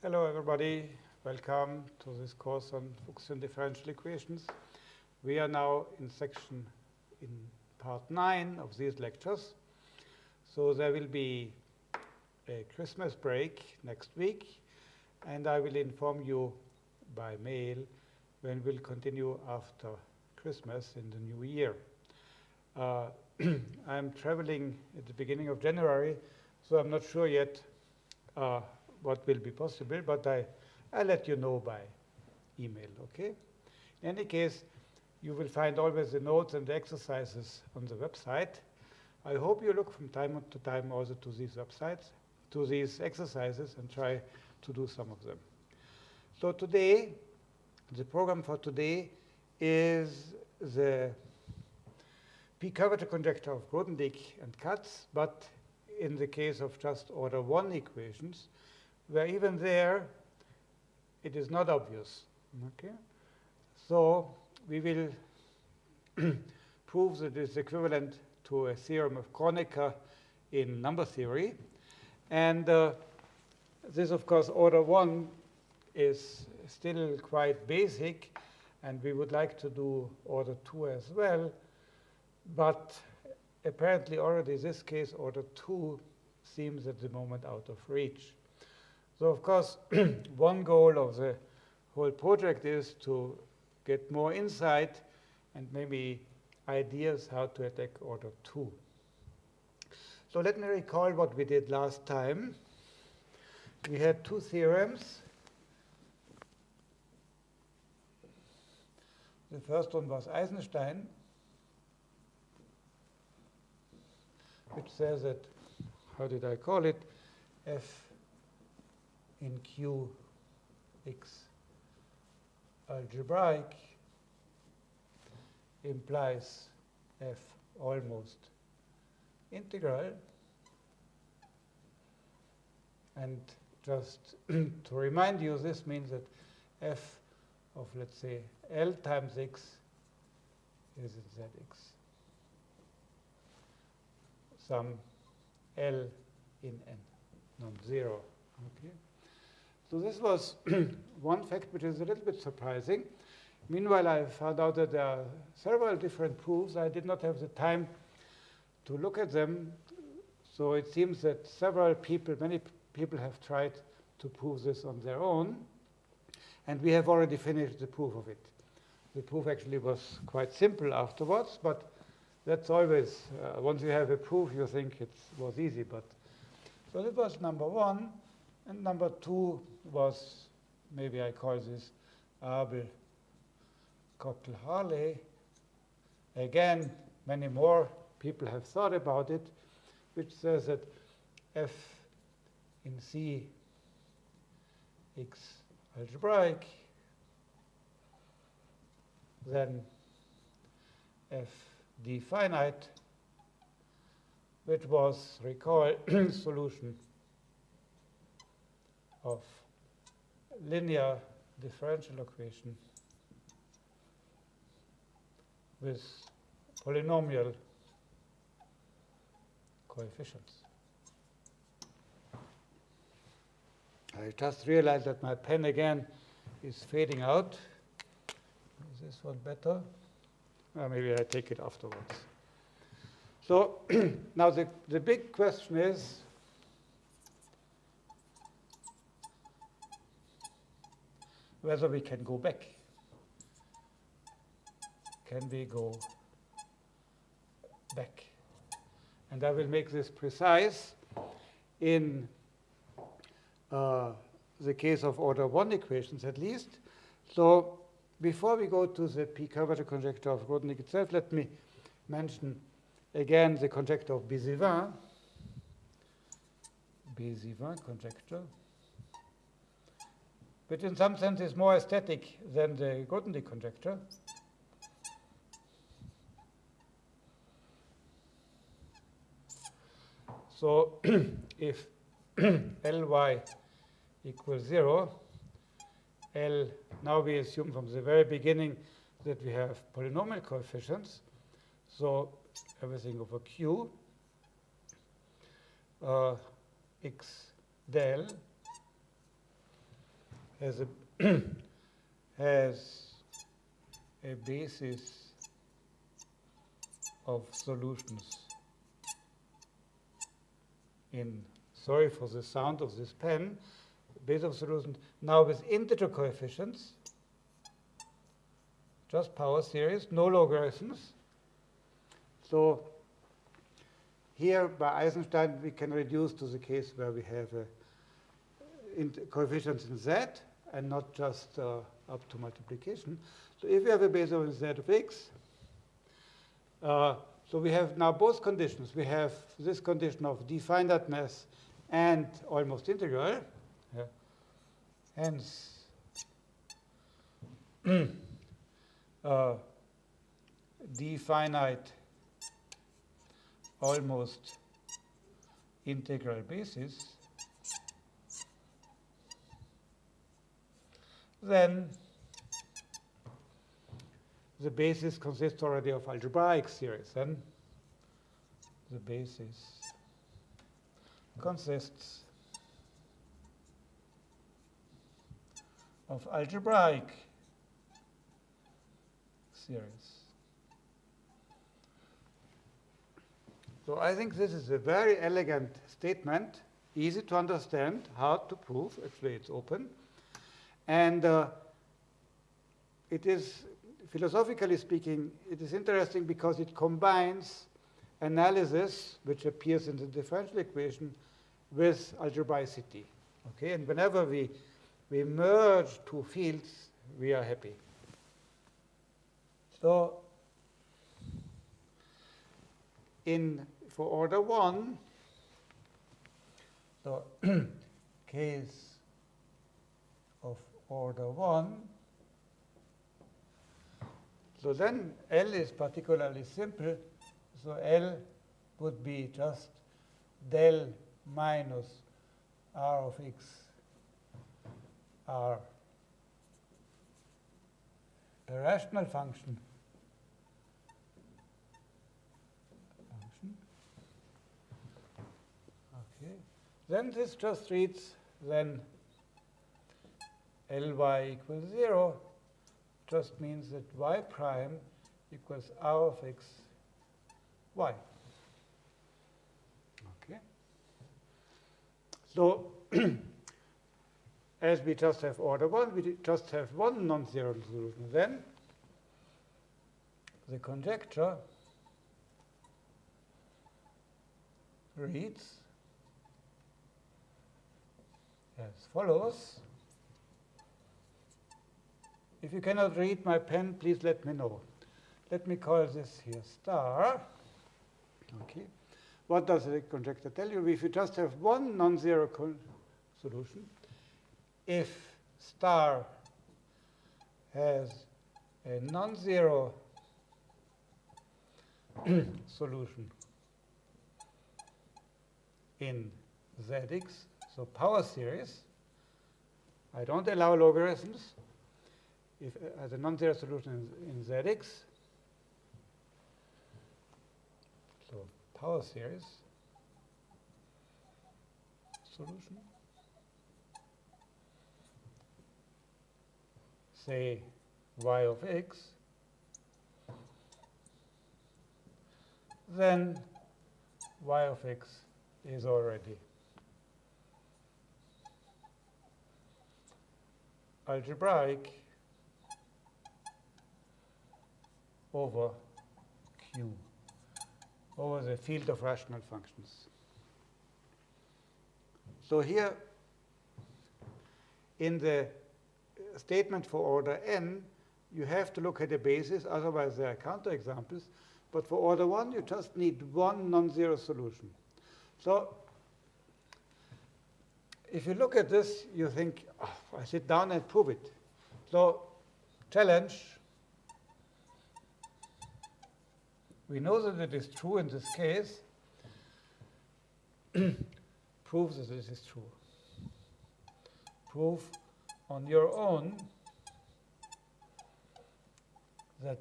Hello, everybody. Welcome to this course on Fuchsian differential equations. We are now in section in part 9 of these lectures. So there will be a Christmas break next week, and I will inform you by mail when we'll continue after Christmas in the new year. Uh, I'm traveling at the beginning of January, so I'm not sure yet uh, what will be possible, but I, I'll let you know by email, okay? In any case, you will find always the notes and the exercises on the website. I hope you look from time to time also to these websites, to these exercises, and try to do some of them. So today, the program for today is the p-curvature conjecture of Grothendieck and Katz, but in the case of just order 1 equations, where even there it is not obvious. Okay? So we will prove that it is equivalent to a theorem of Kronecker in number theory. And uh, this, of course, order 1 is still quite basic, and we would like to do order 2 as well. But apparently already in this case, order 2 seems at the moment out of reach. So of course, one goal of the whole project is to get more insight and maybe ideas how to attack order 2. So let me recall what we did last time. We had two theorems. The first one was Eisenstein, which says that, how did I call it, f in Q x algebraic implies f almost integral. And just to remind you, this means that f of, let's say, L times x is in Zx. Some L in N, non-zero. Okay? So this was one fact which is a little bit surprising. Meanwhile, I found out that there are several different proofs. I did not have the time to look at them. So it seems that several people, many people have tried to prove this on their own. And we have already finished the proof of it. The proof actually was quite simple afterwards, but that's always, uh, once you have a proof, you think it was easy. But So that was number one. And number two was, maybe I call this Abel Cockle Harley. Again, many more people have thought about it, which says that f in C x algebraic, then f d finite, which was, recall, solution of linear differential equation with polynomial coefficients. I just realized that my pen again is fading out. Is this one better? Uh, maybe I take it afterwards. So now the, the big question is, whether we can go back. Can we go back? And I will make this precise in uh, the case of order 1 equations at least. So before we go to the p-curvature conjecture of Grothendieck itself, let me mention again the conjecture of Bézivin. Bézivin conjecture which in some sense is more aesthetic than the Grothendieck conjecture. So if Ly equals 0, L, now we assume from the very beginning that we have polynomial coefficients. So everything over Q, uh, x del has a has a basis of solutions in sorry for the sound of this pen base of solutions. Now with integer coefficients just power series no logarithms. So here by Eisenstein we can reduce to the case where we have a uh, in coefficients in z and not just uh, up to multiplication. So if we have a base of z of x, uh, so we have now both conditions. We have this condition of D-finiteness and almost integral. Yeah. Hence, uh, D-finite almost integral basis then the basis consists already of algebraic series. Then the basis consists of algebraic series. So I think this is a very elegant statement, easy to understand, hard to prove. Actually, it's open. And uh, it is, philosophically speaking, it is interesting because it combines analysis, which appears in the differential equation, with algebraicity. Okay, and whenever we, we merge two fields, we are happy. So in for order one, so case order 1. So then L is particularly simple. So L would be just del minus r of x r a rational function then this just reads then Ly equals 0 just means that y prime equals r of x y. Okay. So as we just have order 1, we just have one non-zero solution. Then the conjecture reads as follows. If you cannot read my pen, please let me know. Let me call this here star. Okay. What does the conjecture tell you? If you just have one non-zero solution, if star has a non-zero solution in Zx, so power series, I don't allow logarithms, if uh, as a non-zero solution in, in Zx, so power series solution, say y of x, then y of x is already algebraic over Q, over the field of rational functions. So here, in the statement for order n, you have to look at the basis, otherwise there are counterexamples. But for order 1, you just need one non-zero solution. So if you look at this, you think, oh, I sit down and prove it. So challenge, We know that it is true in this case. Prove that this is true. Prove on your own that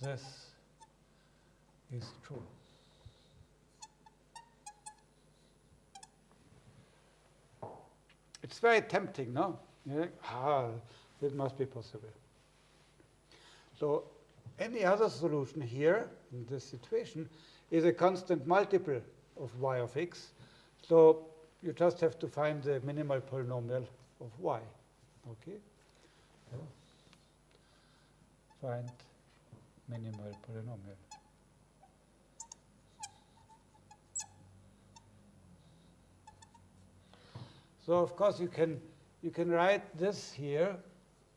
this is true. It's very tempting, no? Yeah? Ah, that must be possible. So any other solution here in this situation is a constant multiple of y of x. So you just have to find the minimal polynomial of y. Okay? Find minimal polynomial. So of course you can you can write this here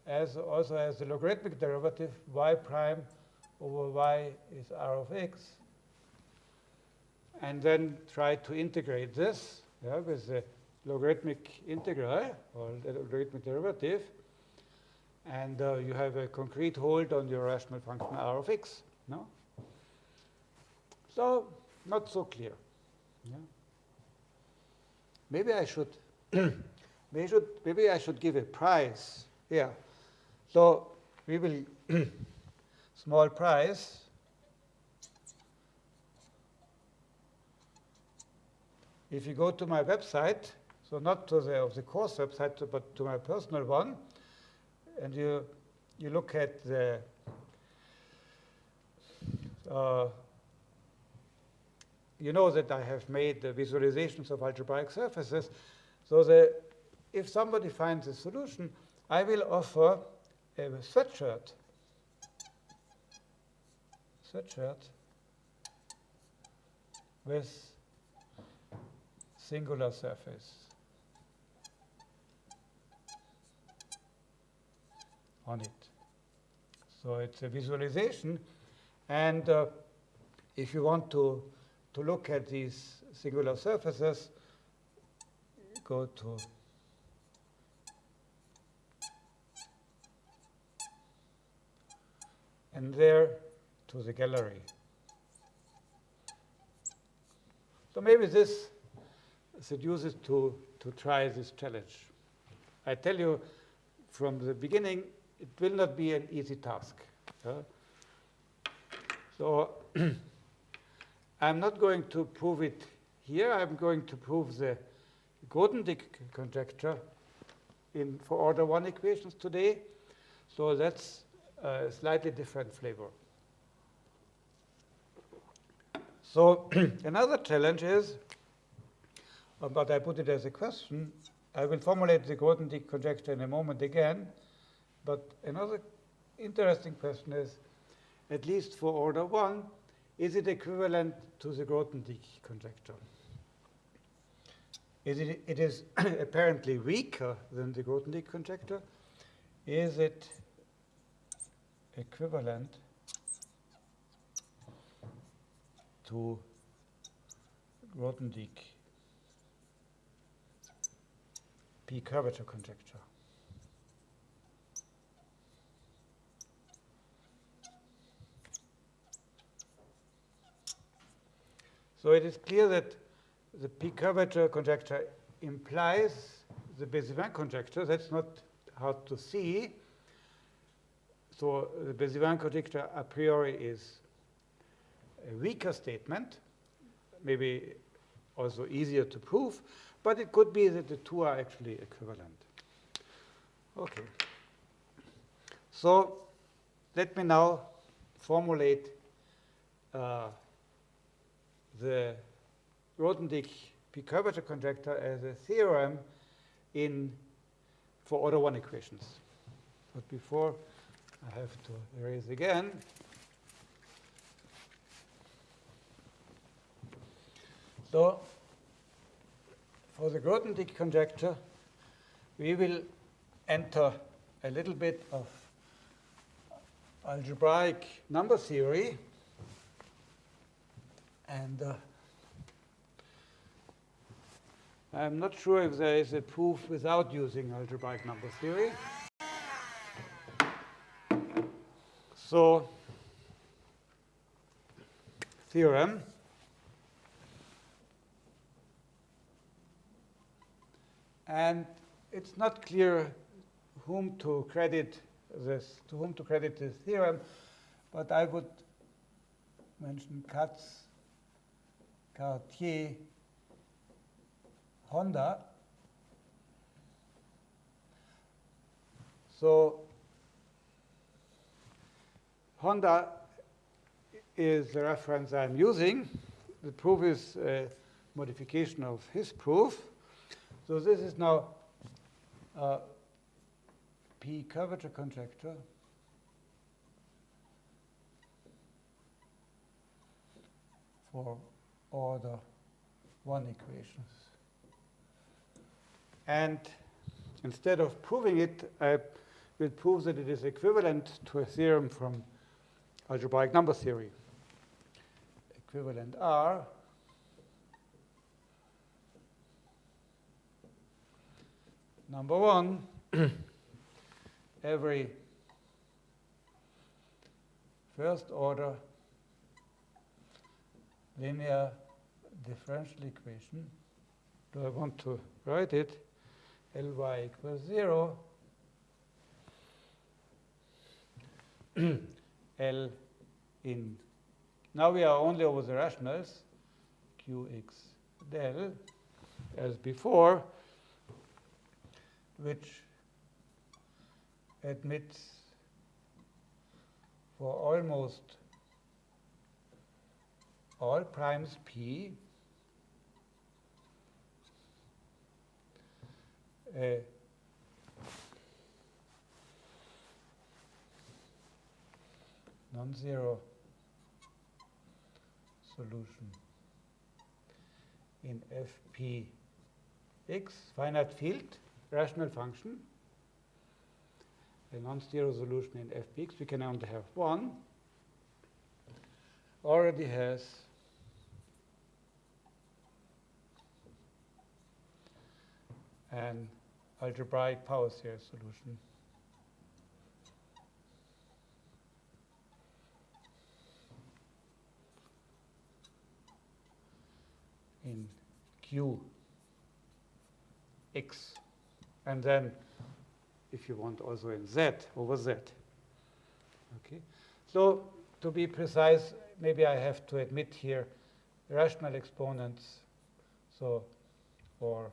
as also as the logarithmic derivative y prime over y is r of x. And then try to integrate this yeah, with the logarithmic integral or the logarithmic derivative. And uh, you have a concrete hold on your rational function r of x. No? So not so clear. Yeah. Maybe I should maybe, should, maybe I should give a price here. So we will small price if you go to my website, so not to the of the course website, but to my personal one, and you you look at the uh, you know that I have made the visualizations of algebraic surfaces. So the, if somebody finds a solution, I will offer a sweatshirt. Sweatshirt with singular surface on it. So it's a visualization. And uh, if you want to, to look at these singular surfaces, go to and there to the gallery. So maybe this seduces to, to try this challenge. I tell you from the beginning, it will not be an easy task. So I'm not going to prove it here. I'm going to prove the Grothendieck conjecture in for order one equations today. So that's a slightly different flavor. So another challenge is, uh, but I put it as a question, I will formulate the Grothendieck conjecture in a moment again, but another interesting question is, at least for order one, is it equivalent to the Grothendieck conjecture? Is it, it is apparently weaker than the Grothendieck conjecture. Is it equivalent to Grothendieck p curvature conjecture? So it is clear that the p curvature conjecture implies the Bézivin conjecture. That's not hard to see. So the Bézivin conjecture a priori is a weaker statement, maybe also easier to prove, but it could be that the two are actually equivalent. Okay. So let me now formulate uh, the Grothendieck p curvature conjecture as a theorem in for order one equations. But before I have to erase again. So for the Grothendieck conjecture, we will enter a little bit of algebraic number theory and uh, I'm not sure if there is a proof without using algebraic number theory. So, theorem. And it's not clear whom to credit this, to whom to credit this theorem, but I would mention Katz, Cartier, Honda. So Honda is the reference I'm using. The proof is a modification of his proof. So this is now a P curvature conjecture. for order 1 equations. And instead of proving it, I will prove that it is equivalent to a theorem from algebraic number theory. Equivalent R number one, every first order linear differential equation. Do I want to write it? Ly equals 0. L in. Now we are only over the rationals, Qx del, as before, which admits for almost all primes p a non-zero solution. In fpx, finite field, rational function, a non-zero solution in fpx, we can only have one, already has an algebraic power series solution. In Q x and then if you want also in z over z okay so to be precise maybe i have to admit here rational exponents so or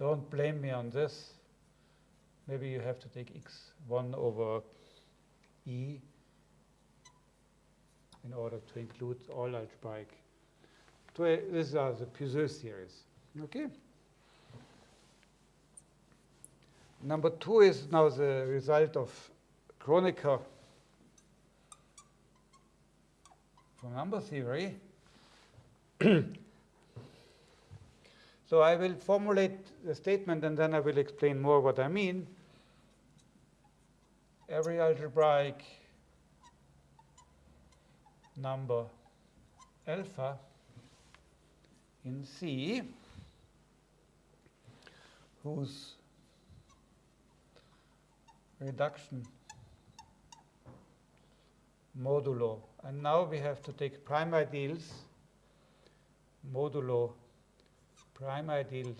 don't blame me on this. Maybe you have to take x1 over e in order to include all algebraic. These are the Puiseux series. Okay. Number two is now the result of Kronecker from number theory. So I will formulate the statement and then I will explain more what I mean. Every algebraic number alpha in C whose reduction modulo. And now we have to take prime ideals modulo prime ideals,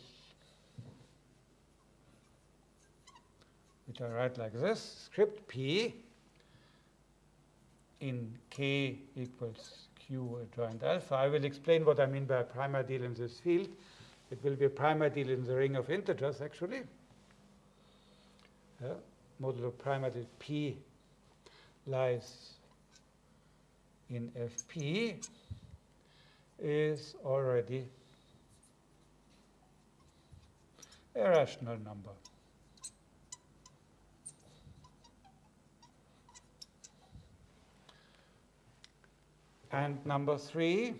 which I write like this, script P in K equals Q adjoint alpha. I will explain what I mean by a prime ideal in this field. It will be a prime ideal in the ring of integers, actually. Yeah. Modulo prime ideal P lies in Fp is already a rational number. And number three,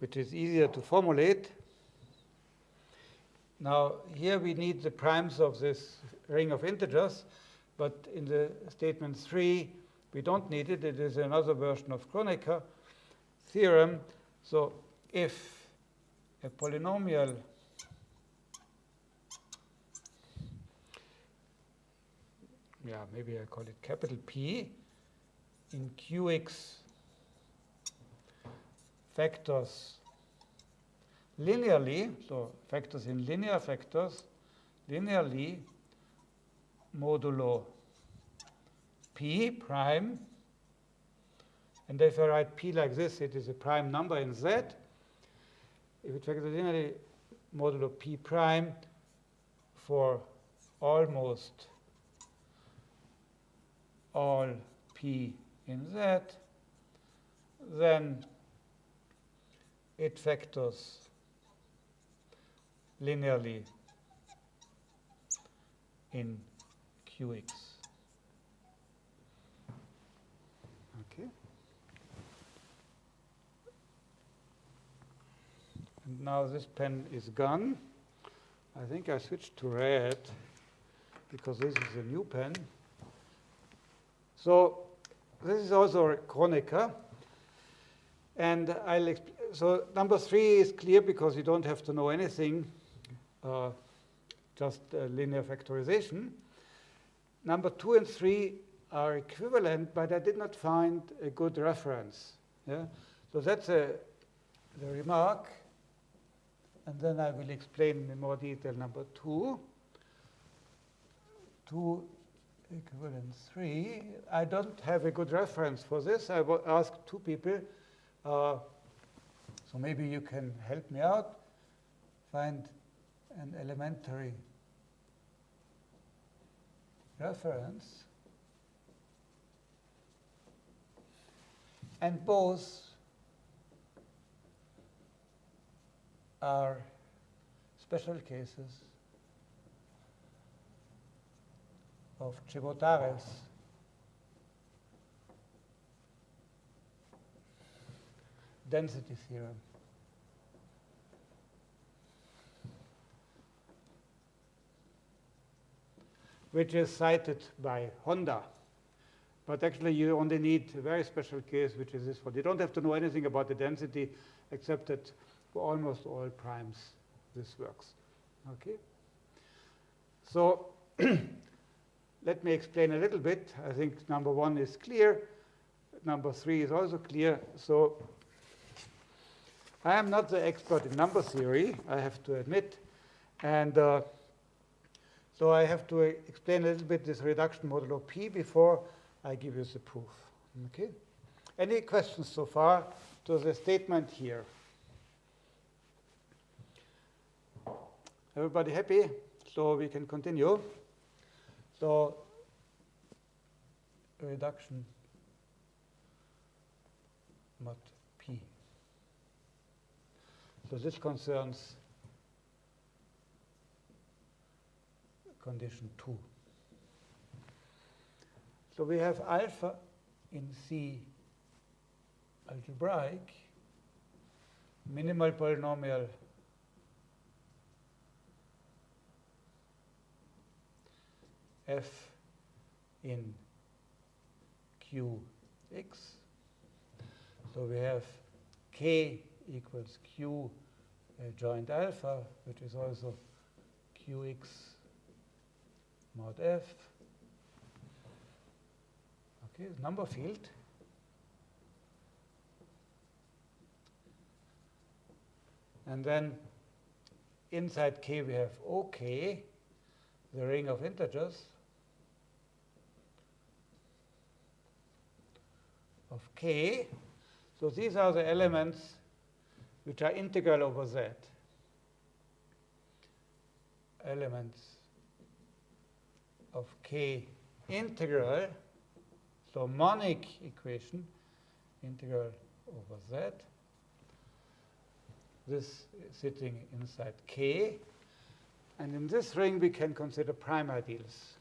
which is easier to formulate. Now, here we need the primes of this ring of integers, but in the statement 3, we don't need it. It is another version of Kronecker theorem. So if a polynomial yeah, maybe I call it capital P in Qx factors linearly, so factors in linear factors, linearly modulo P prime. And if I write P like this, it is a prime number in Z. If it factors linearly modulo P prime for almost all p in Z, then it factors linearly in Qx. Okay. And now this pen is gone. I think I switched to red because this is a new pen. So this is also a Kronecker. And I'll so number three is clear because you don't have to know anything, uh, just uh, linear factorization. Number two and three are equivalent, but I did not find a good reference. Yeah? So that's a, the remark. And then I will explain in more detail number two. Two equivalent three. I don't have a good reference for this. I will ask two people. Uh, so maybe you can help me out. Find an elementary reference. And both are special cases of Chebotarev's density theorem. which is cited by Honda. But actually, you only need a very special case, which is this one. You don't have to know anything about the density, except that for almost all primes, this works. Okay? So let me explain a little bit. I think number one is clear. Number three is also clear. So I am not the expert in number theory, I have to admit. And uh, so I have to explain a little bit this reduction modulo P before I give you the proof. Okay? Any questions so far to the statement here? Everybody happy? So we can continue. So reduction mod P. So this concerns condition 2. So we have alpha in C algebraic, minimal polynomial f in qx. So we have k equals q uh, joint alpha, which is also qx mod f. Okay, number field. And then inside K we have OK, the ring of integers of K. So these are the elements which are integral over Z. Elements of k integral, so monic equation, integral over z. This is sitting inside k. And in this ring, we can consider prime ideals.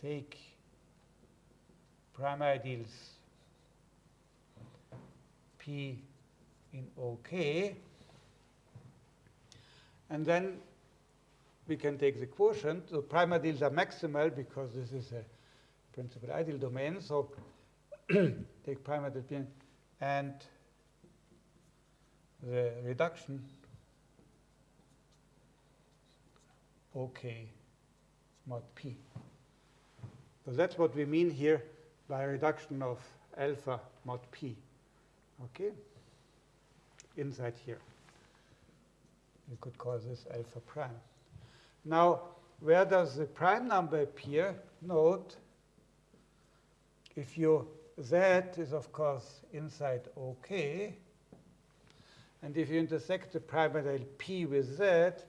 Take prime ideals P in OK. And then we can take the quotient. Prime ideals are maximal because this is a principal ideal domain. So take prime ideal P and the reduction OK mod P. So that's what we mean here by reduction of alpha mod P. Okay? Inside here. You could call this alpha prime. Now, where does the prime number appear? Note, if you z is, of course, inside OK, and if you intersect the prime ideal p with z,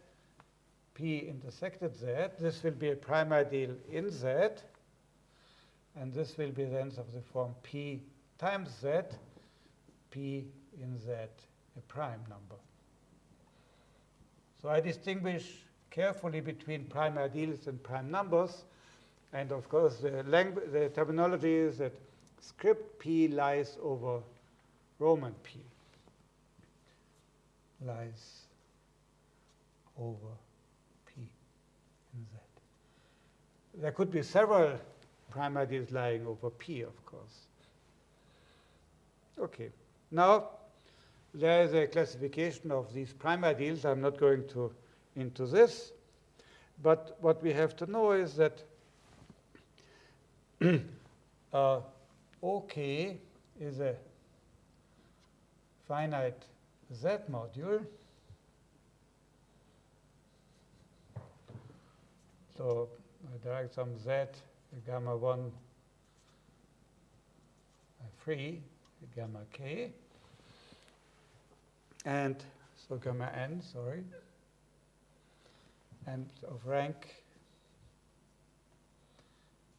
P intersected Z. This will be a prime ideal in Z. And this will be then of the form P times Z, P in Z, a prime number. So I distinguish carefully between prime ideals and prime numbers. And of course, the, the terminology is that script P lies over Roman P. Lies over P in Z. There could be several prime ideals lying over P, of course. Okay. Now, there is a classification of these prime ideals. I'm not going to into this. But what we have to know is that uh, OK is a finite Z module. So I drag some Z, gamma 1, free, gamma k, and so gamma n, sorry, and of rank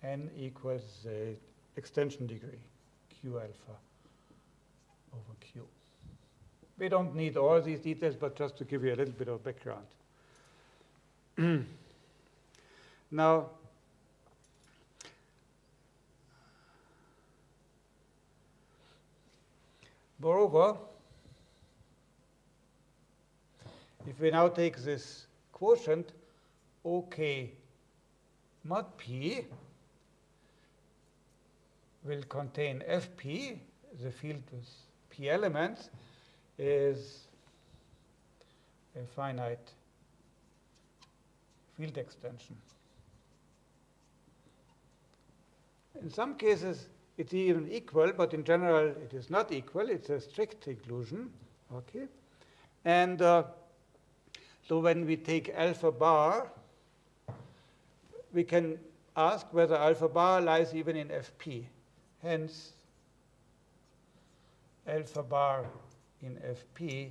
n equals the extension degree, q alpha over q. We don't need all these details, but just to give you a little bit of background. now, moreover, if we now take this quotient OK mod P will contain Fp, the field with P elements, is a finite field extension. In some cases, it's even equal, but in general, it is not equal. It's a strict inclusion. Okay, and uh, so when we take alpha bar, we can ask whether alpha bar lies even in Fp. Hence, alpha bar in Fp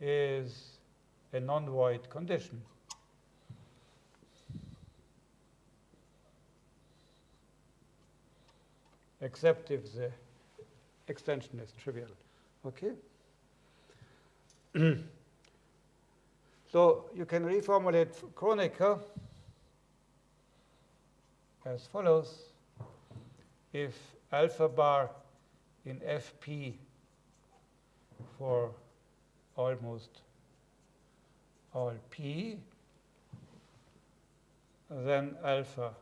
is a non-void condition. Except if the extension is trivial. Okay? So you can reformulate Kronecker as follows. If alpha bar in Fp for almost all p, then alpha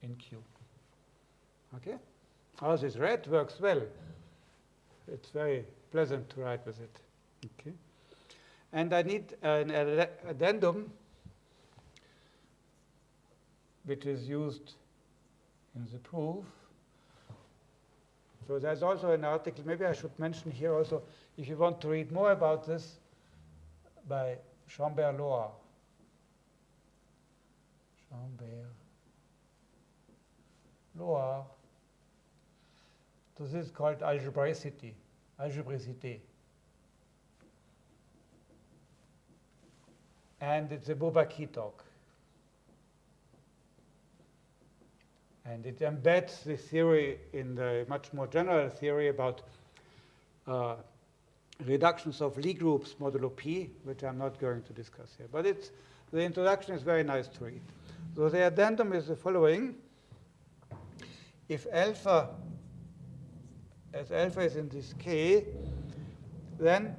in Q. Okay? All this red works well. It's very pleasant to write with it. Okay? And I need an addendum which is used in the proof. So there's also an article, maybe I should mention here also, if you want to read more about this, by Chambert-Loir. Chambert Loire. So this is called algebraicity, algebraicité. And it's a Bourbaki talk. And it embeds the theory in the much more general theory about uh, reductions of Lie groups modulo p, which I'm not going to discuss here. But it's, the introduction is very nice to read. So the addendum is the following. If alpha, as alpha is in this K, then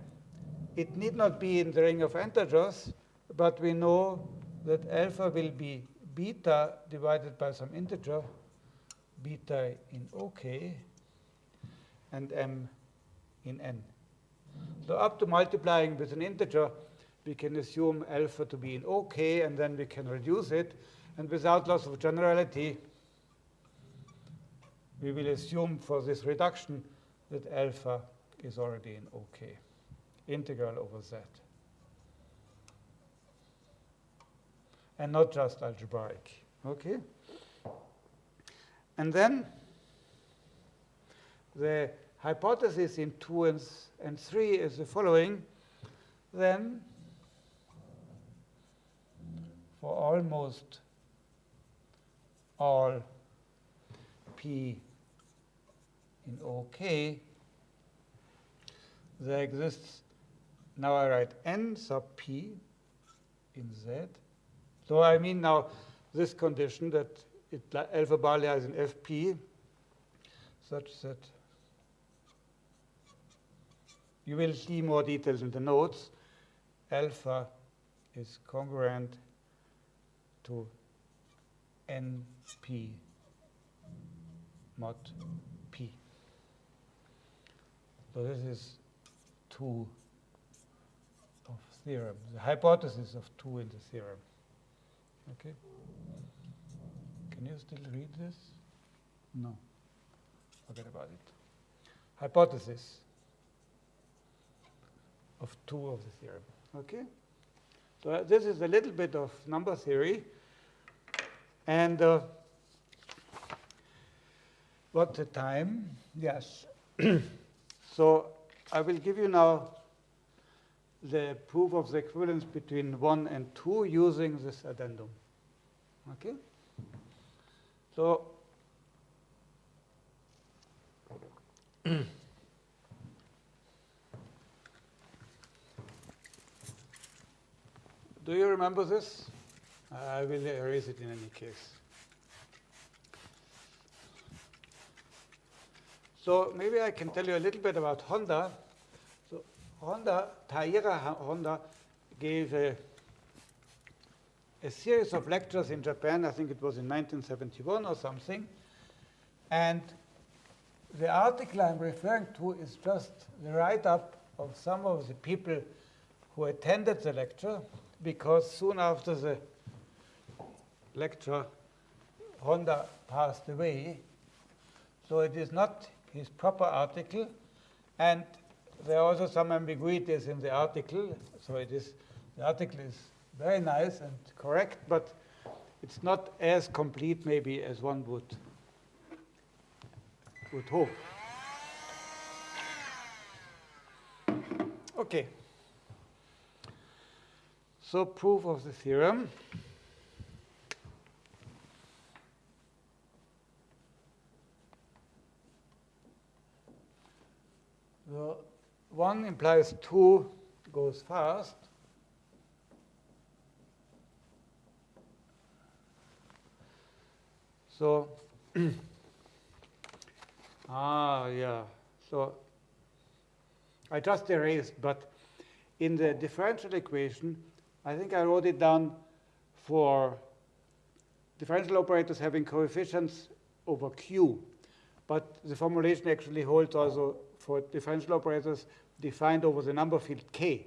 it need not be in the ring of integers, but we know that alpha will be beta divided by some integer, beta in OK, and m in n. So up to multiplying with an integer, we can assume alpha to be in OK, and then we can reduce it. And without loss of generality, we will assume for this reduction that alpha is already in OK, integral over z. and not just algebraic. Okay? And then the hypothesis in 2 and, and 3 is the following. Then for almost all p in OK, there exists, now I write n sub p in Z. So I mean now this condition that it, alpha bar lies in Fp such that you will see more details in the notes. Alpha is congruent to NP mod P. So this is 2 of theorem, the hypothesis of 2 in the theorem. Okay? Can you still read this? No. Forget about it. Hypothesis of 2 of the theorem. Okay? So uh, this is a little bit of number theory. And uh, what's the time? Yes. so I will give you now the proof of the equivalence between 1 and 2 using this addendum. Okay? So Do you remember this? I will erase it in any case. So maybe I can tell you a little bit about Honda. Honda, Taira Honda gave a, a series of lectures in Japan. I think it was in 1971 or something. And the article I'm referring to is just the write-up of some of the people who attended the lecture because soon after the lecture, Honda passed away. So it is not his proper article. And there are also some ambiguities in the article. So it is, the article is very nice and correct, but it's not as complete maybe as one would, would hope. Okay. So proof of the theorem. The 1 implies 2 goes fast. So, ah, yeah. So I just erased, but in the differential equation, I think I wrote it down for differential operators having coefficients over q. But the formulation actually holds also for differential operators defined over the number field k.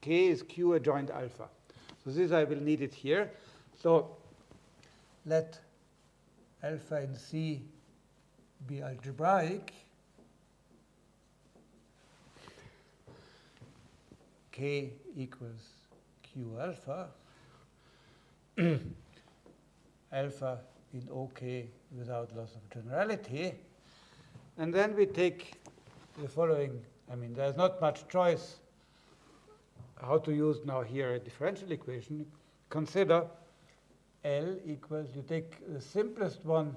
k is q adjoint alpha. So this I will need it here. So let alpha in C be algebraic. k equals q alpha, alpha in OK without loss of generality. And then we take the following. I mean, there's not much choice how to use now here a differential equation. Consider L equals, you take the simplest one,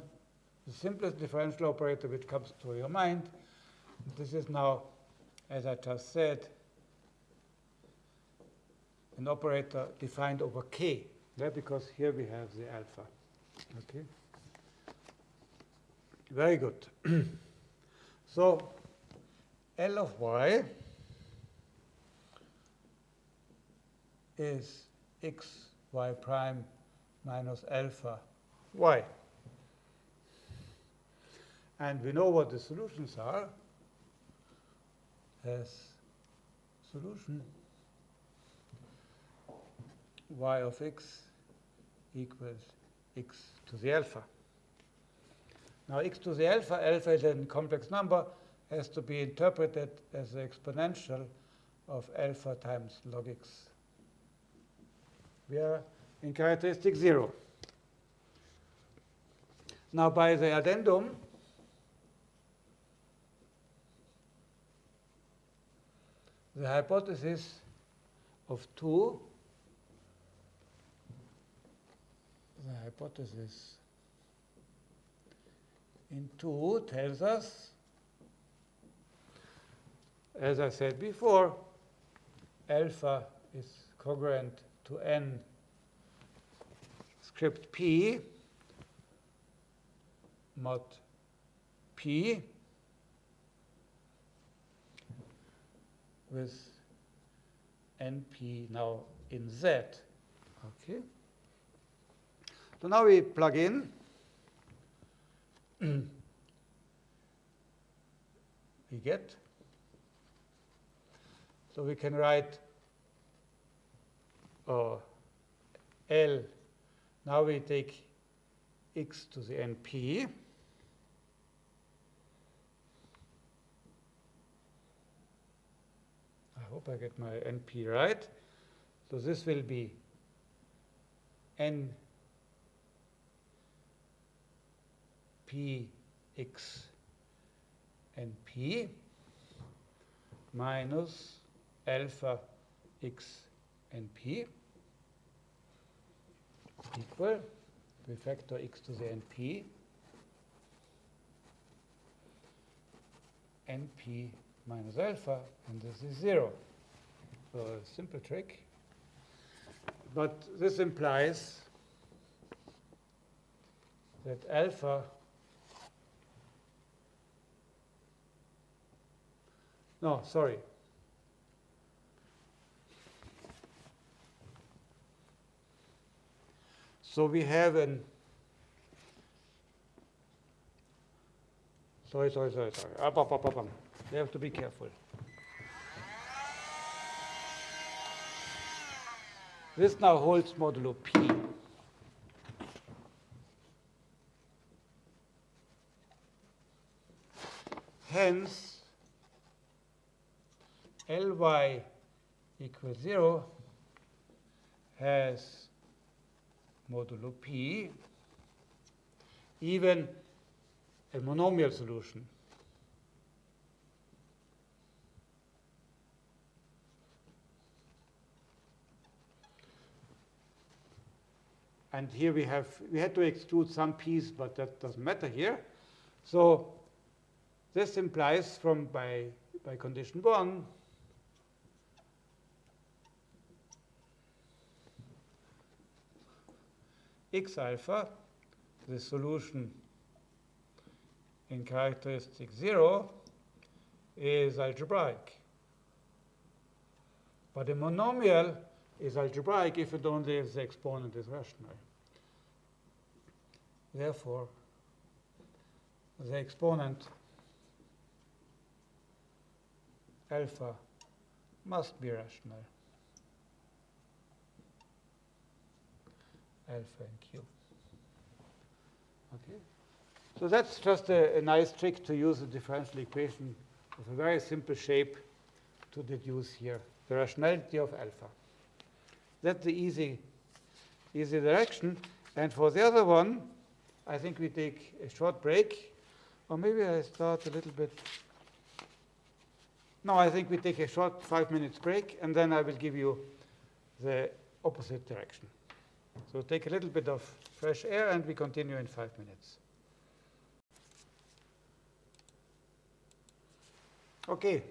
the simplest differential operator which comes to your mind. This is now, as I just said, an operator defined over k, yeah, because here we have the alpha. Okay. Very good. so L of y is x y prime minus alpha y. And we know what the solutions are as solution y of x equals x to the alpha. Now x to the alpha, alpha is a complex number, has to be interpreted as the exponential of alpha times log x. We are in characteristic 0. Now by the addendum, the hypothesis of 2 the hypothesis in 2 tells us, as I said before, alpha is congruent to n script p mod p with np now in z. Okay. So now we plug in. we get. So we can write uh, L. Now we take x to the np. I hope I get my np right. So this will be n p x n p minus alpha x n p equal we factor x to the np np minus alpha, and this is 0. So a simple trick. But this implies that alpha no, sorry. So we have an sorry, sorry, sorry, sorry. Up, up, up, up, up. You have to be careful. This now holds modulo P. Hence, Ly equals 0 has modulo P, even a monomial solution. And here we have, we had to exclude some p's, but that doesn't matter here. So this implies from by, by condition one, x alpha, the solution in characteristic 0 is algebraic. But a monomial is algebraic if and only if the exponent is rational. Therefore, the exponent alpha must be rational. Alpha and q. Okay. So that's just a, a nice trick to use a differential equation of a very simple shape to deduce here the rationality of alpha. That's the easy, easy direction. And for the other one, I think we take a short break. Or maybe I start a little bit. No, I think we take a short five minutes break, and then I will give you the opposite direction. So take a little bit of fresh air, and we continue in five minutes. Okay,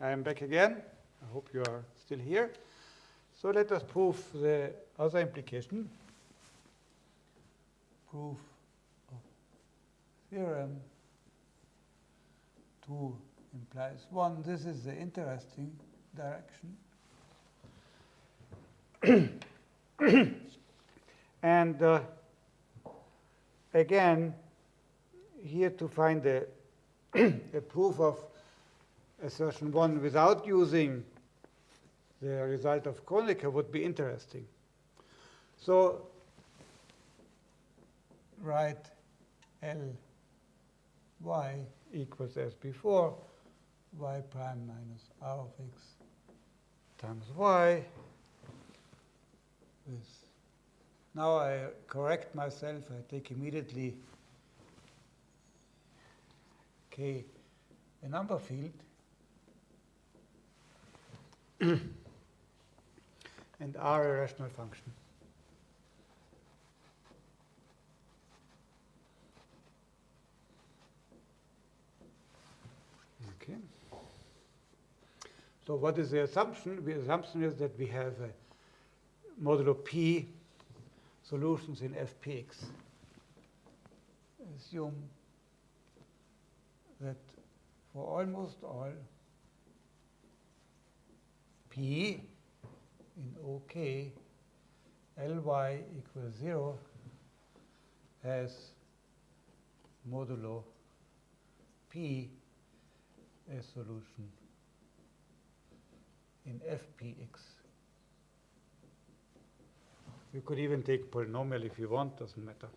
I am back again. I hope you are still here. So let us prove the other implication. Proof of theorem 2 implies 1. This is the interesting direction. and uh, again, here to find a, a proof of assertion 1 without using the result of Kronecker would be interesting. So write L y equals as before, y prime minus r of x times y. Now I correct myself. I take immediately k, a number field, and r a rational function. Okay. So what is the assumption? The assumption is that we have a modulo p solutions in fpx. Assume that for almost all p in OK, Ly equals 0 has modulo p a solution in fpx. You could even take polynomial if you want, doesn't matter.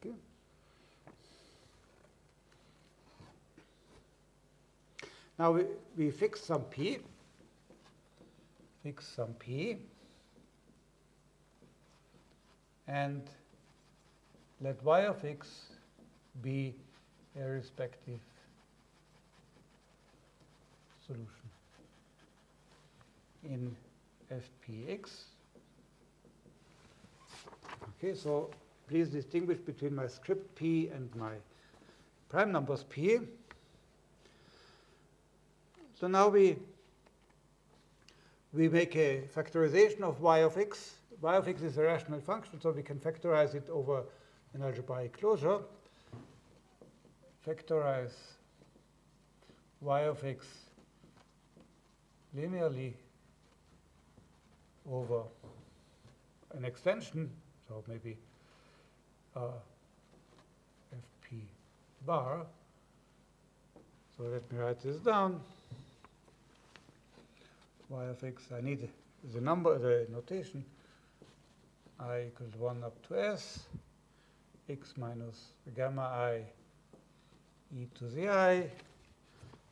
Okay. Now we, we fix some p, fix some p, and let y of x be a respective solution in fpx. Okay, so please distinguish between my script p and my prime numbers p. So now we we make a factorization of y of x. y of x is a rational function, so we can factorize it over an algebraic closure. Factorize y of x linearly over an extension, so maybe uh, fp bar. So let me write this down. y of x, I need the number, the notation, i equals 1 up to s, x minus gamma i e to the i.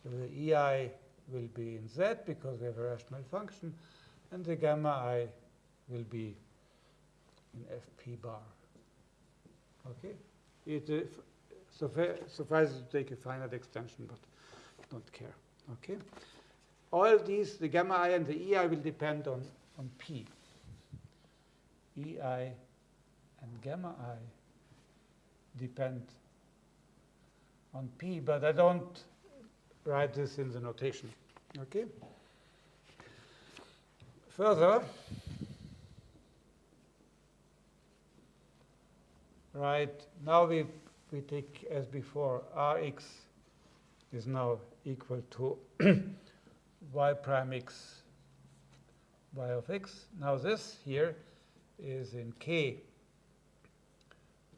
The ei will be in z because we have a rational function, and the gamma i will be in fp bar. Okay? It uh, suffices to take a finite extension, but don't care. Okay? All these, the gamma i and the ei will depend on, on p. ei and gamma i depend on p, but I don't write this in the notation. Okay? Further, right, now we, we take as before, Rx is now equal to y prime x y of x. Now this here is in k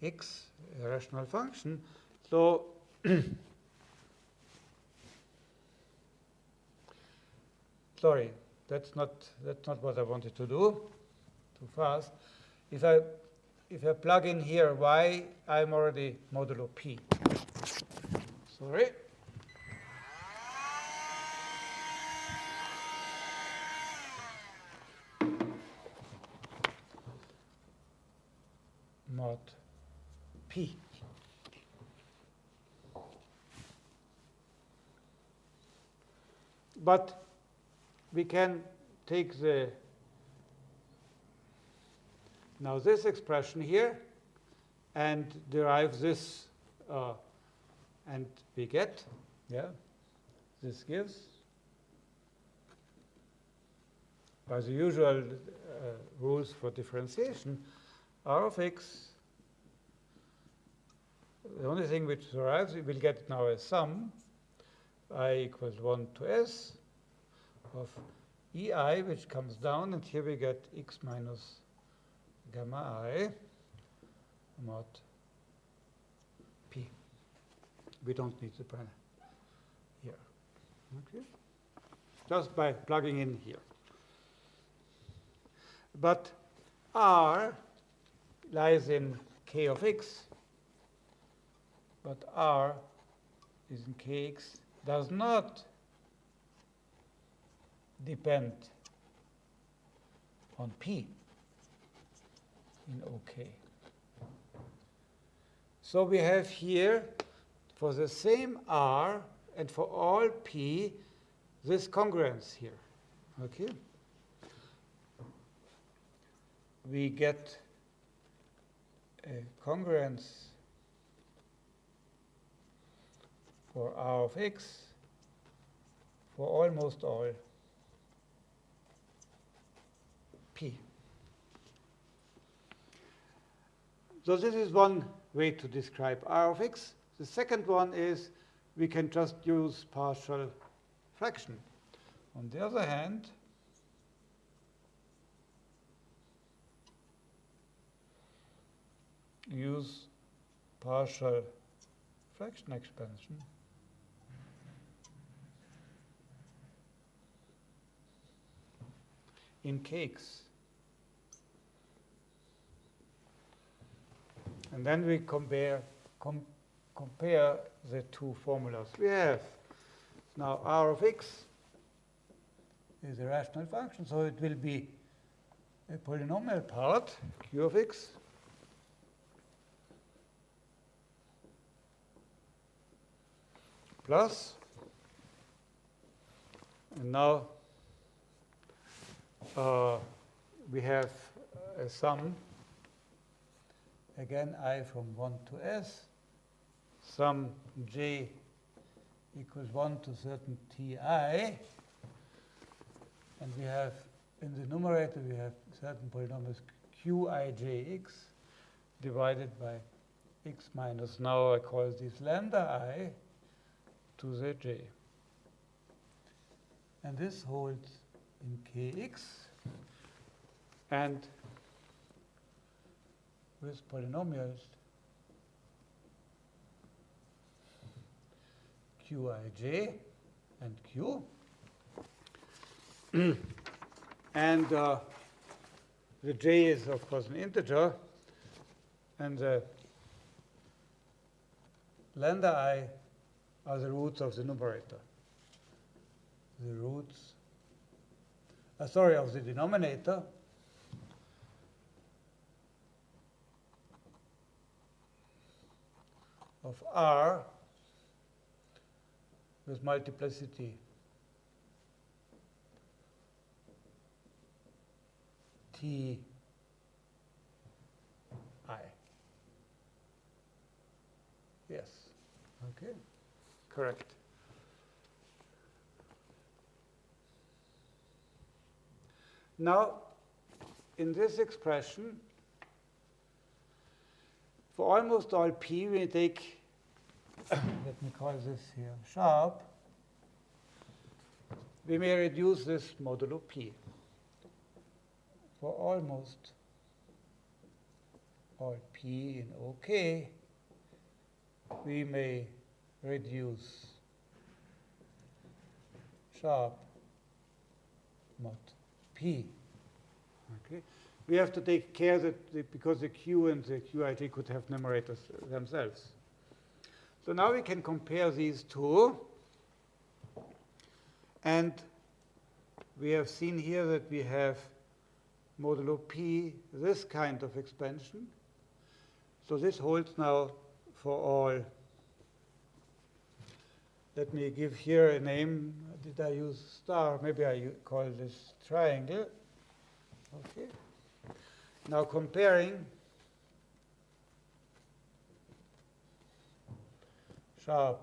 x, a rational function. So sorry, that's not that's not what I wanted to do. Too fast. If I if I plug in here y, I'm already modulo p. Sorry. mod p. But we can take the now this expression here and derive this uh, and we get yeah this gives by the usual uh, rules for differentiation r of x the only thing which derives we will get now a sum i equals 1 to s of ei, which comes down, and here we get x minus gamma i mod p. We don't need the prime here. Okay? Just by plugging in here. But r lies in k of x, but r is in kx, does not depend on P in OK. So we have here, for the same R and for all P, this congruence here. Okay? We get a congruence for R of x for almost all p. So this is one way to describe r of x. The second one is we can just use partial fraction. On the other hand, use partial fraction expansion in kx. And then we compare, com compare the two formulas. We have now r of x is a rational function, so it will be a polynomial part, q of x, plus, and now uh, we have a sum, again i from 1 to s, sum j equals 1 to certain ti, and we have in the numerator we have certain polynomials qijx divided by x minus, now I call this lambda i, to the j. And this holds in kx. And with polynomials qij and q. and uh, the j is, of course, an integer. And the lambda i are the roots of the numerator. The roots, uh, sorry, of the denominator. Of r with multiplicity t i. Yes. Okay. Correct. Now, in this expression, for almost all p, we take, let me call this here sharp, we may reduce this modulo p. For almost all p in OK, we may reduce sharp mod p. We have to take care that the, because the q and the qij could have numerators themselves. So now we can compare these two. And we have seen here that we have modulo p, this kind of expansion. So this holds now for all let me give here a name. Did I use star? Maybe I call this triangle. Okay. Now comparing sharp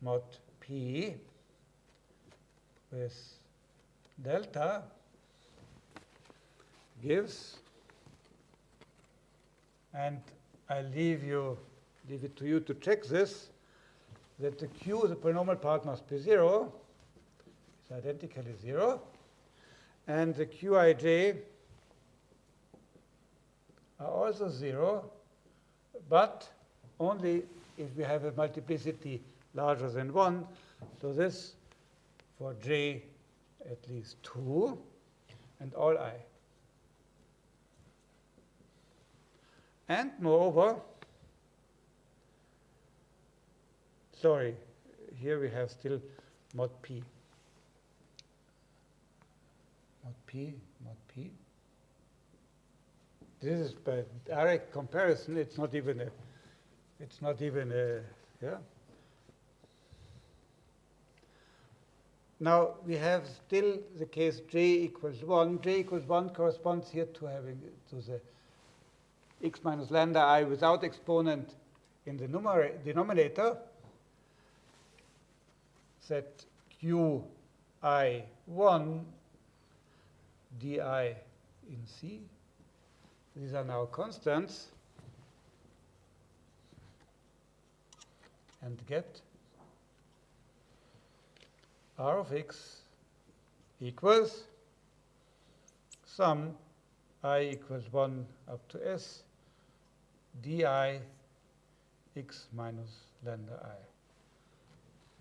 mod p with delta gives, and I leave you leave it to you to check this that the q, the polynomial part, must be 0. It's identically 0. And the qij are also 0, but only if we have a multiplicity larger than 1. So this for j at least 2 and all i. And moreover, sorry, here we have still. Mod p, mod p. This is by direct comparison. It's not even a. It's not even a. Yeah. Now we have still the case j equals 1. j equals 1 corresponds here to having to the x minus lambda i without exponent in the numerator, denominator. that qi1 di in C, these are now constants, and get r of x equals sum i equals 1 up to s di x minus lambda i.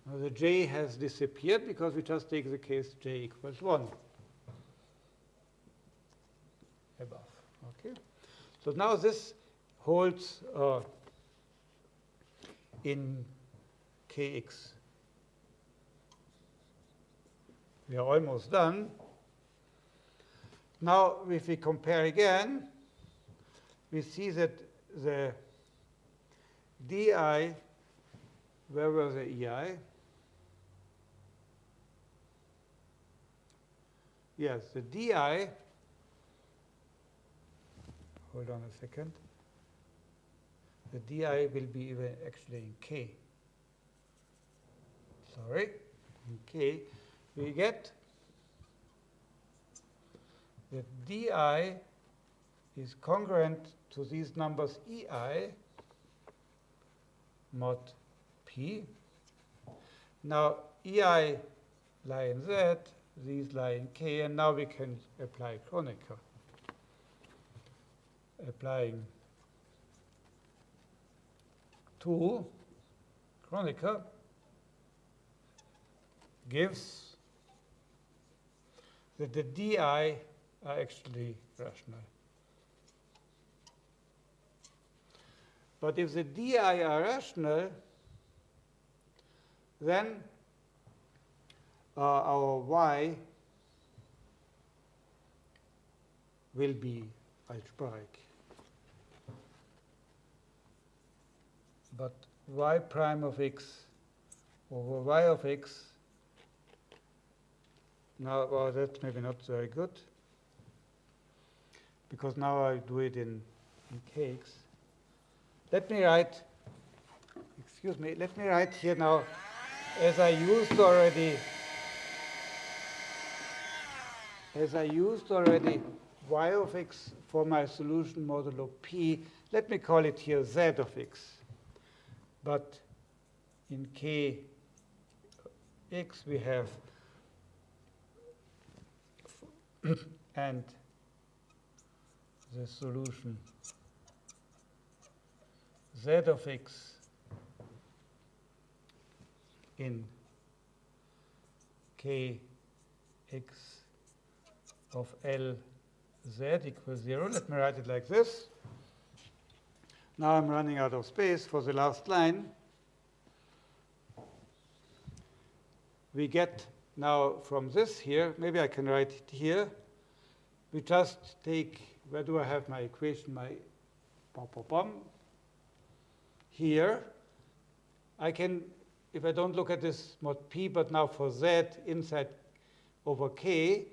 Now the j has disappeared because we just take the case j equals 1 above. So now this holds uh, in kx. We are almost done. Now, if we compare again, we see that the di, where was the ei? Yes, the di, hold on a second, the di will be even actually in k. Sorry, in k, we get that di is congruent to these numbers ei mod p. Now, ei lie in z, these lie in k, and now we can apply Kronecker. Applying to Kronecker gives that the di are actually rational. But if the di are rational, then uh, our y will be algebraic. But y prime of x over y of x, now, oh, well, that's maybe not very good, because now I do it in, in kx. Let me write, excuse me, let me write here now, as I used already, as I used already y of x for my solution modulo p, let me call it here z of x. But in k x we have and the solution z of x in k x of L z equals 0. Let me write it like this. Now I'm running out of space for the last line. We get now from this here, maybe I can write it here. We just take, where do I have my equation, my pom pom pom? Here. I can, if I don't look at this mod p, but now for z inside over k,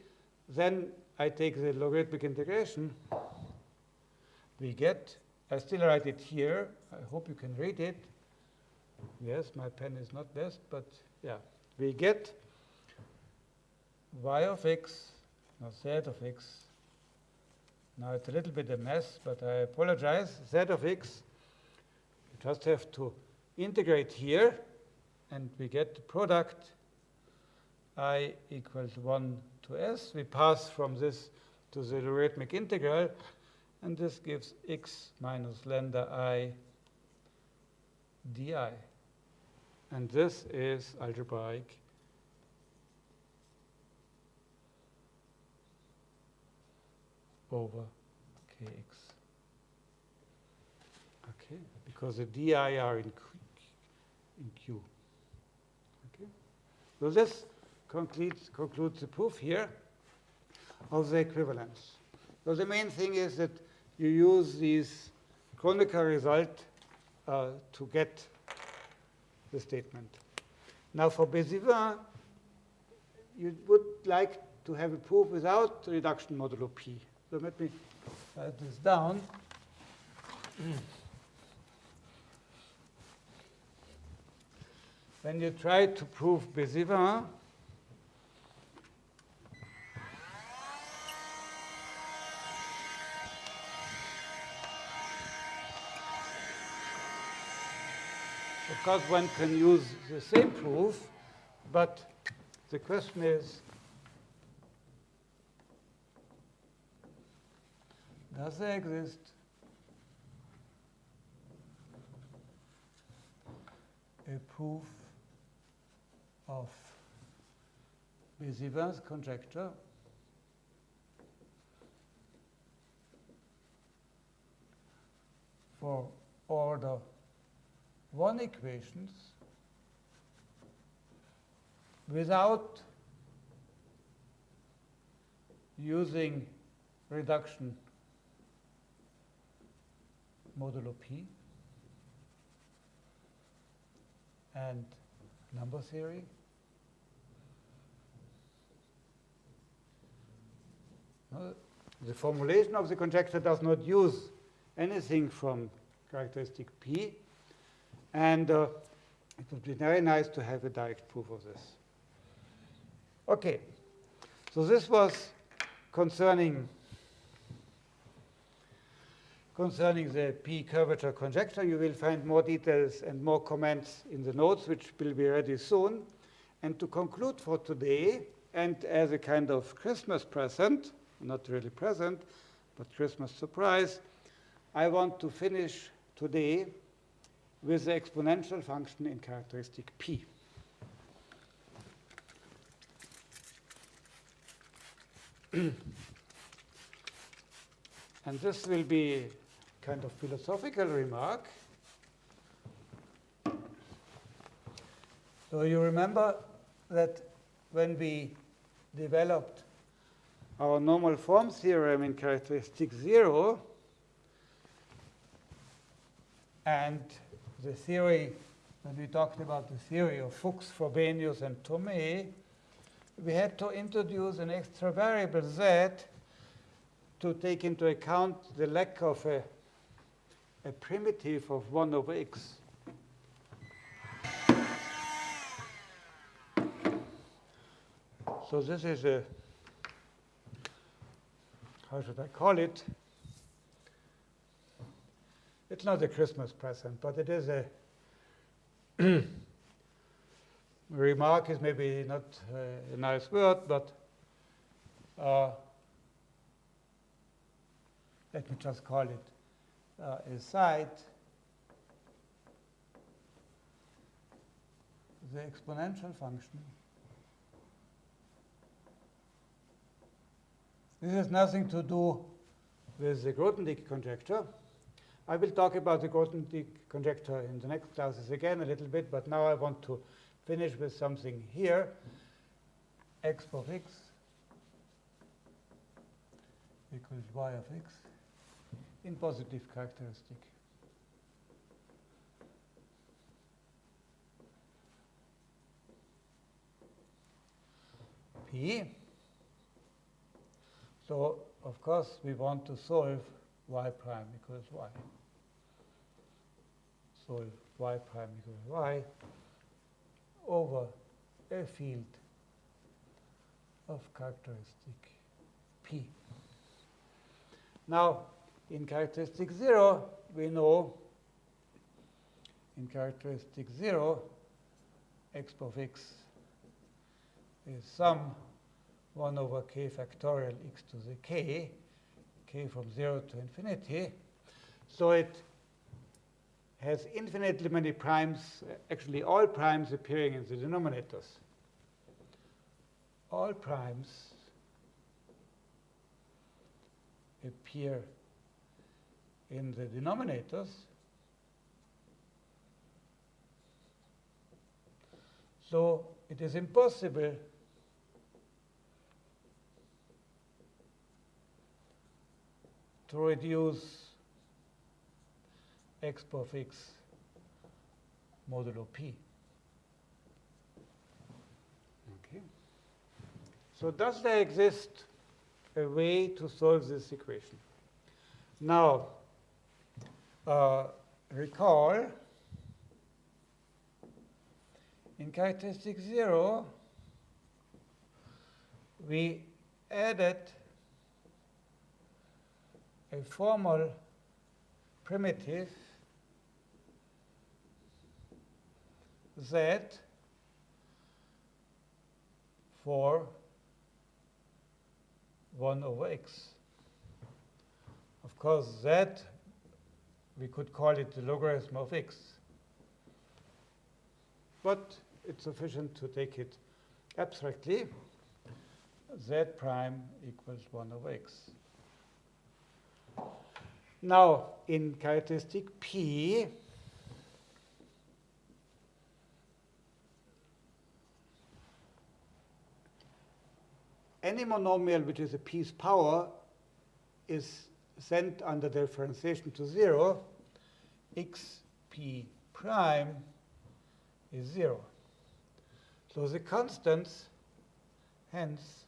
then I take the logarithmic integration. We get, I still write it here. I hope you can read it. Yes, my pen is not best, but yeah. We get y of x, now z of x. Now it's a little bit a mess, but I apologize. z of x, you just have to integrate here, and we get the product i equals 1 to s. We pass from this to the logarithmic integral, and this gives x minus lambda i di. And this is algebraic over kx. Okay, because the di are in Q. In Q. Okay, so this concludes, concludes the proof here of the equivalence. So the main thing is that you use these Kronecker result uh, to get the statement. Now for Bézivin, you would like to have a proof without reduction modulo p. So let me write this down. when you try to prove Bézivin, course, one can use the same proof, but the question is, does there exist? A proof of Bézivin's conjecture? For order 1 equations without using reduction modulo p and number theory. The formulation of the conjecture does not use anything from characteristic P, and uh, it would be very nice to have a direct proof of this. Okay, so this was concerning concerning the P curvature conjecture. You will find more details and more comments in the notes, which will be ready soon. And to conclude for today, and as a kind of Christmas present, not really present, but Christmas surprise, I want to finish today with the exponential function in characteristic P. and this will be kind of philosophical remark. So you remember that when we developed our normal form theorem in characteristic zero, and the theory, when we talked about the theory of Fuchs, Frobenius, and Thomae, we had to introduce an extra variable z to take into account the lack of a a primitive of 1 over x. So this is a, how should I call it? It's not a Christmas present, but it is a remark is maybe not uh, a nice word, but uh, let me just call it uh, a site, the exponential function. This has nothing to do with the Grothendieck conjecture. I will talk about the Grothendieck conjecture in the next classes again a little bit, but now I want to finish with something here. x of x equals y of x in positive characteristic. P. So, of course, we want to solve y prime equals y. Solve y prime equals y over a field of characteristic P. Now, in characteristic 0, we know in characteristic 0, x of x is sum 1 over k factorial x to the k, k from 0 to infinity. So it has infinitely many primes, uh, actually all primes appearing in the denominators. All primes appear in the denominators. So it is impossible to reduce x of x modulo p. Okay. So does there exist a way to solve this equation? Now, uh, recall in characteristic 0, we added a formal primitive z for 1 over x. Of course, z, we could call it the logarithm of x. But it's sufficient to take it abstractly. z prime equals 1 over x. Now, in characteristic P, any monomial which is a P's power is sent under differentiation to 0, xp prime is 0. So the constants, hence,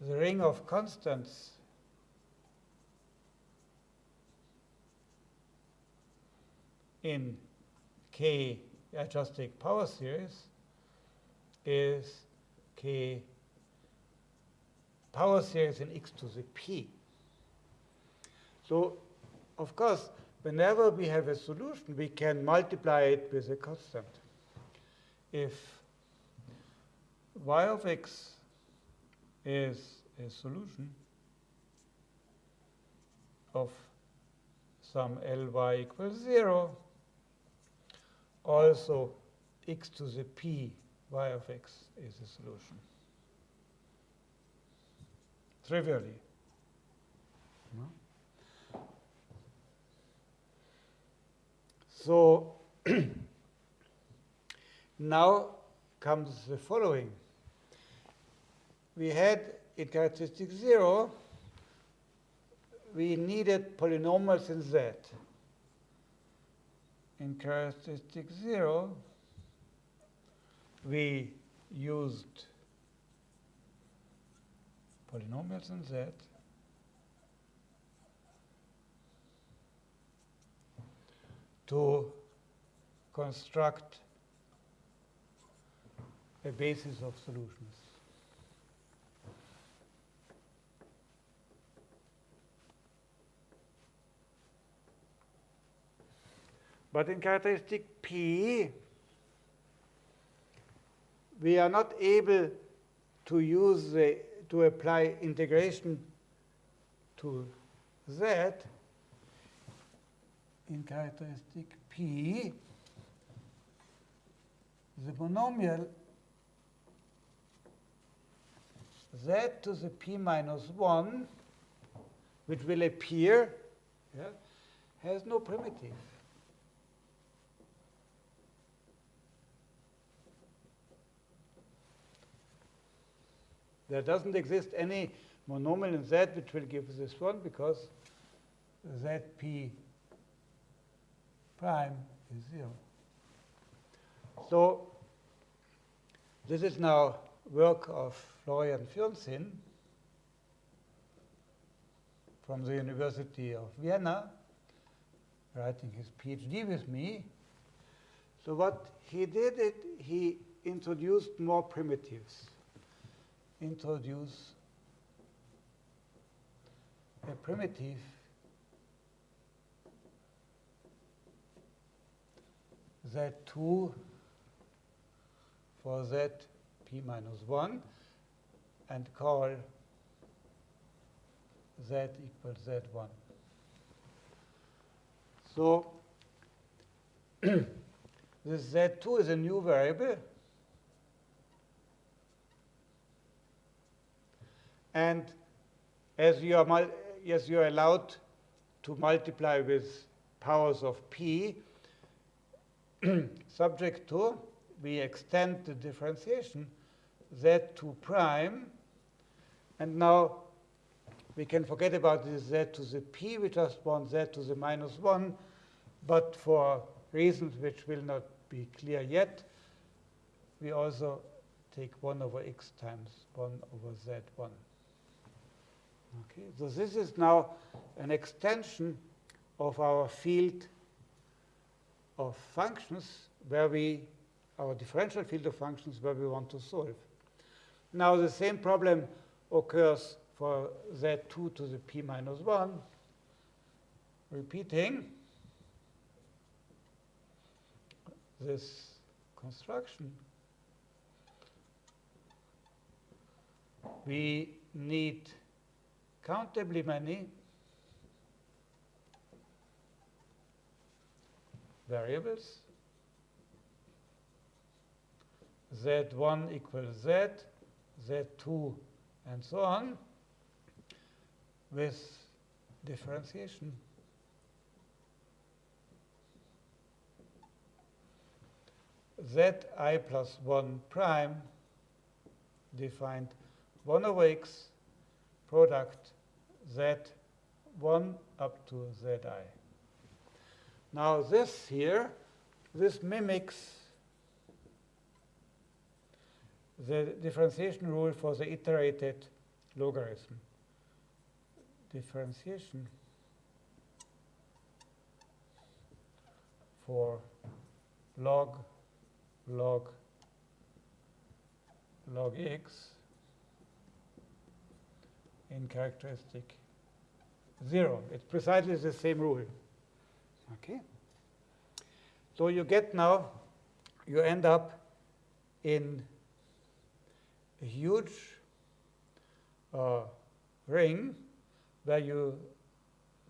the ring of constants in K take power series is K power series in x to the p. So, of course, whenever we have a solution, we can multiply it with a constant. If y of x is a solution of some Ly equals 0, also x to the p y of x is a solution. Trivially. No? So now comes the following. We had in characteristic 0, we needed polynomials in Z in characteristic 0, we used polynomials in Z to construct a basis of solutions. But in characteristic P, we are not able to use the, to apply integration to Z in characteristic P, the monomial z to the p minus 1, which will appear, yeah, has no primitive. There doesn't exist any monomial in Z which will give this one because Zp prime is 0. So this is now work of Florian Fürnsinn from the University of Vienna, writing his PhD with me. So what he did, it, he introduced more primitives introduce a primitive z2 for z p minus 1 and call z equals z1. So this z2 is a new variable And as you are, yes, you are allowed to multiply with powers of p, subject to, we extend the differentiation z2 prime. And now we can forget about this z to the p. We just want z to the minus 1. But for reasons which will not be clear yet, we also take 1 over x times 1 over z1. Okay, so this is now an extension of our field of functions where we our differential field of functions where we want to solve. Now the same problem occurs for z2 to the p minus 1, repeating this construction. We need countably many variables z1 equals z, z2, and so on with differentiation. zi plus 1 prime defined 1 over x product z1 up to zi. Now this here, this mimics the differentiation rule for the iterated logarithm. Differentiation for log log log x in characteristic 0. It's precisely the same rule. Okay? So you get now, you end up in a huge uh, ring where you,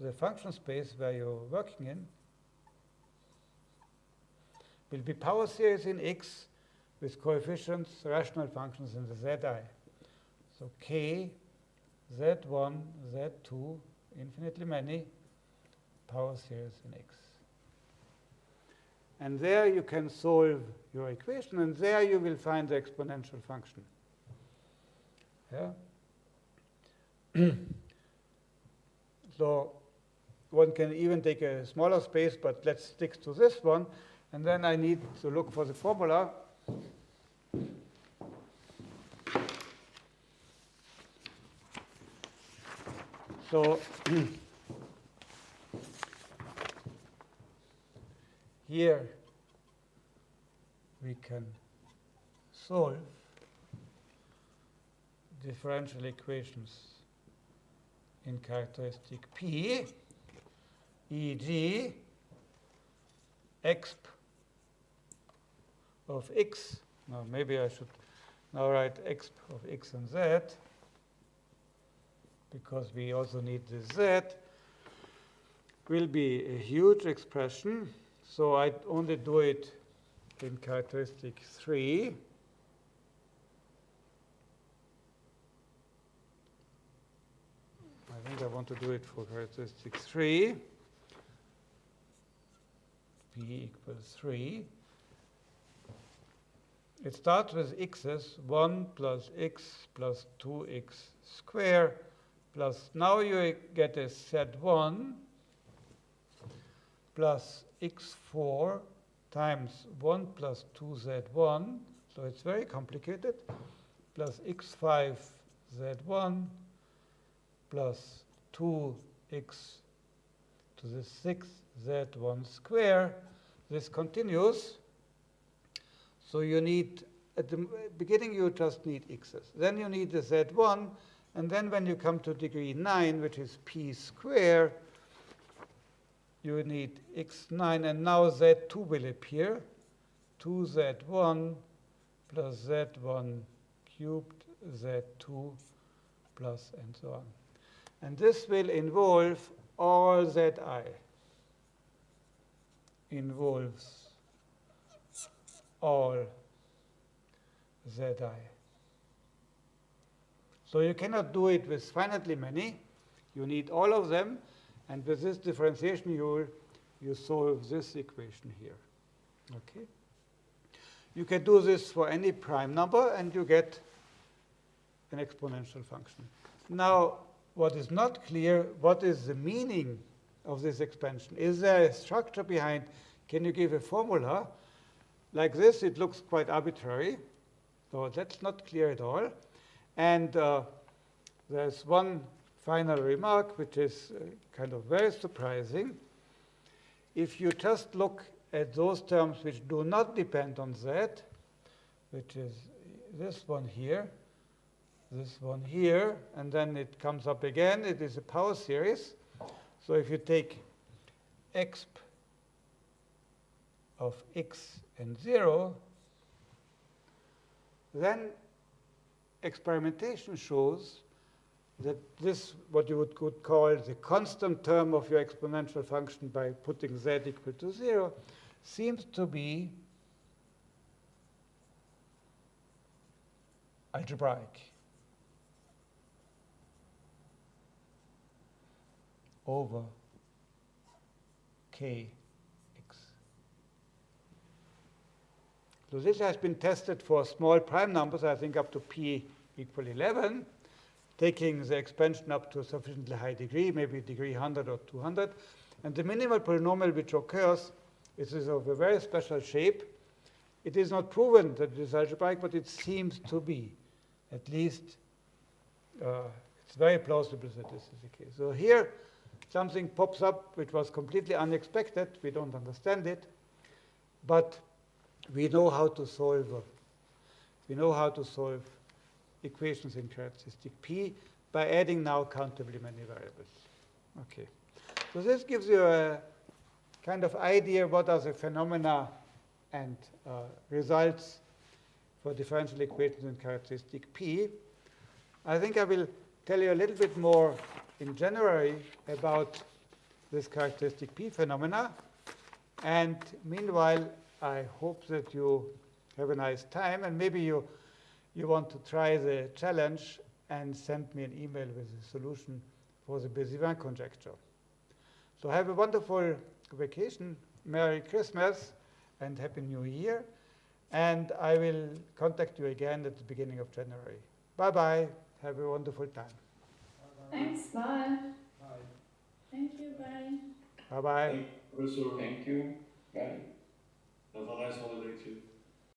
the function space where you're working in, will be power series in x with coefficients, rational functions in the zi. So k, z1, z2, infinitely many power series in x. And there you can solve your equation, and there you will find the exponential function. Yeah. so one can even take a smaller space, but let's stick to this one. And then I need to look for the formula. So here we can solve differential equations in characteristic P, e.g. exp of x. Now maybe I should now write exp of x and z because we also need the z will be a huge expression. So I only do it in characteristic 3. I think I want to do it for characteristic 3. p equals 3. It starts with x's, 1 plus x plus 2x square plus, now you get a z1 plus x4 times 1 plus 2z1, so it's very complicated, plus x5 z1 plus 2x to the 6 z1 square. This continues. So you need, at the beginning, you just need x's. Then you need the z1. And then when you come to degree 9, which is p square, you need x9. And now z2 will appear. 2z1 plus z1 cubed z2 plus and so on. And this will involve all zi. Involves all zi. So you cannot do it with finitely many. You need all of them. And with this differentiation rule, you solve this equation here. Okay. You can do this for any prime number, and you get an exponential function. Now, what is not clear, what is the meaning of this expansion? Is there a structure behind? Can you give a formula? Like this, it looks quite arbitrary. So that's not clear at all. And uh, there's one final remark, which is uh, kind of very surprising. If you just look at those terms which do not depend on z, which is this one here, this one here, and then it comes up again. It is a power series. So if you take exp of x and 0, then experimentation shows that this, what you would could call the constant term of your exponential function by putting z equal to 0, seems to be algebraic. over kx. So this has been tested for small prime numbers, I think up to p equal 11, taking the expansion up to a sufficiently high degree, maybe degree 100 or 200. And the minimal polynomial which occurs is of a very special shape. It is not proven that it is algebraic, but it seems to be. At least uh, it's very plausible that this is the case. So here, something pops up which was completely unexpected. We don't understand it. But we know how to solve we know how to solve equations in characteristic P by adding now countably many variables. Okay. So this gives you a kind of idea what are the phenomena and uh, results for differential equations in characteristic P. I think I will tell you a little bit more in January about this characteristic P phenomena. And meanwhile, I hope that you have a nice time, and maybe you, you want to try the challenge and send me an email with a solution for the Bézivin conjecture. So have a wonderful vacation, Merry Christmas, and Happy New Year. And I will contact you again at the beginning of January. Bye-bye. Have a wonderful time. Thanks, bye. Thank you, bye. Bye-bye. Thank, Professor, Thank you. Bye. have a nice holiday too.